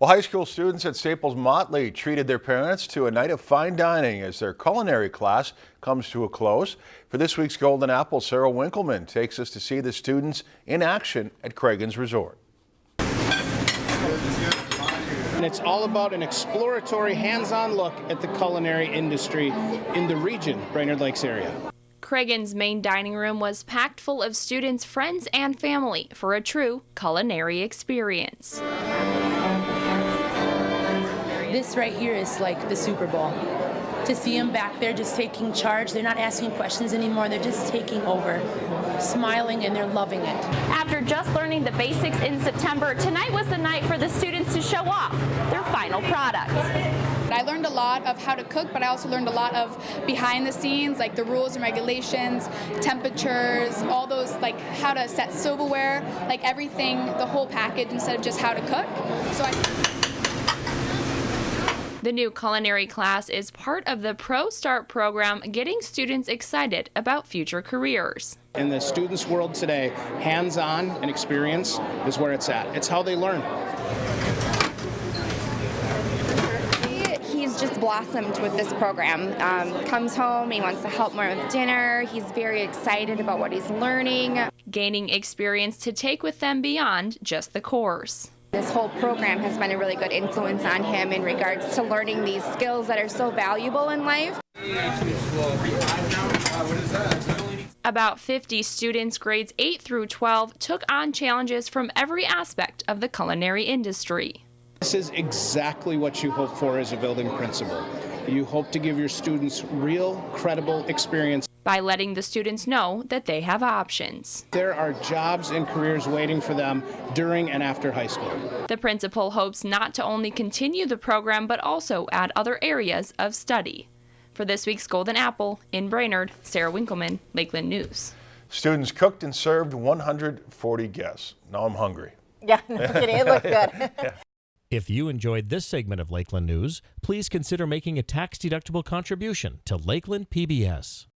Well, high school students at Staples Motley treated their parents to a night of fine dining as their culinary class comes to a close. For this week's Golden Apple, Sarah Winkleman takes us to see the students in action at Cragun's Resort. And it's all about an exploratory, hands-on look at the culinary industry in the region, Brainerd Lakes area. Cragun's main dining room was packed full of students, friends, and family for a true culinary experience. This right here is like the Super Bowl. To see them back there just taking charge, they're not asking questions anymore, they're just taking over, smiling, and they're loving it. After just learning the basics in September, tonight was the night for the students to show off their final product. I learned a lot of how to cook, but I also learned a lot of behind the scenes, like the rules and regulations, temperatures, all those, like how to set silverware, like everything, the whole package instead of just how to cook. So I. The new culinary class is part of the Pro Start program, getting students excited about future careers. In the students' world today, hands-on and experience is where it's at. It's how they learn. He's just blossomed with this program. Um, comes home, he wants to help more with dinner. He's very excited about what he's learning. Gaining experience to take with them beyond just the course. This whole program has been a really good influence on him in regards to learning these skills that are so valuable in life. About 50 students grades 8 through 12 took on challenges from every aspect of the culinary industry. This is exactly what you hope for as a building principal. You hope to give your students real, credible experience. By letting the students know that they have options. There are jobs and careers waiting for them during and after high school. The principal hopes not to only continue the program, but also add other areas of study. For this week's Golden Apple, in Brainerd, Sarah Winkleman, Lakeland News. Students cooked and served 140 guests. Now I'm hungry. Yeah, no kidding. It looked good. yeah. If you enjoyed this segment of Lakeland News, please consider making a tax-deductible contribution to Lakeland PBS.